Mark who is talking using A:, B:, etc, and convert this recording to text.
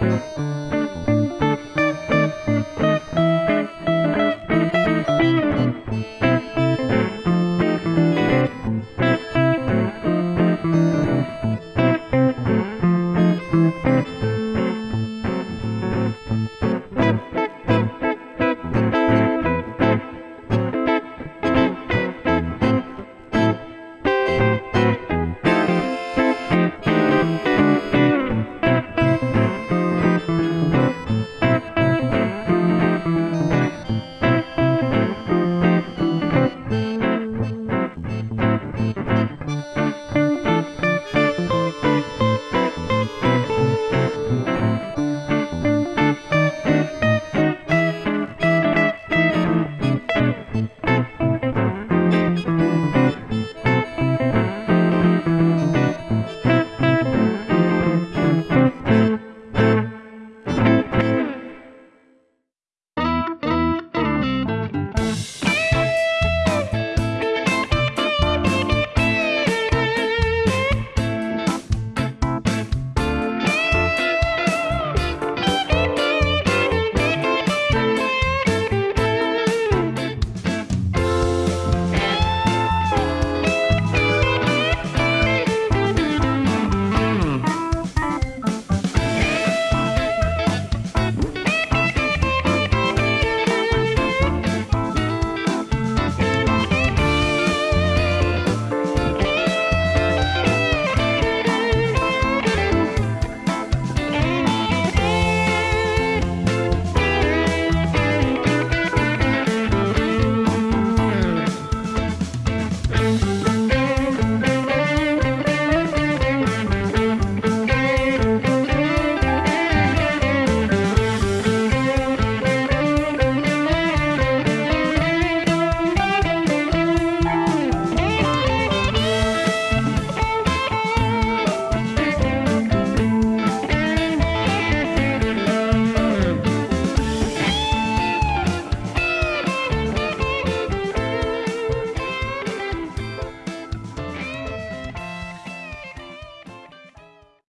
A: Música